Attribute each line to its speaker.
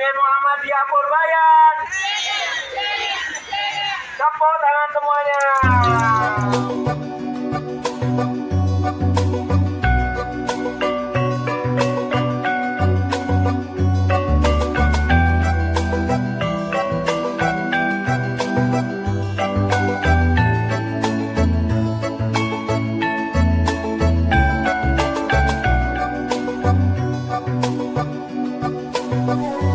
Speaker 1: Din Muhammadiyah Purbayan. Tepuk tangan semuanya. Oh, oh, oh.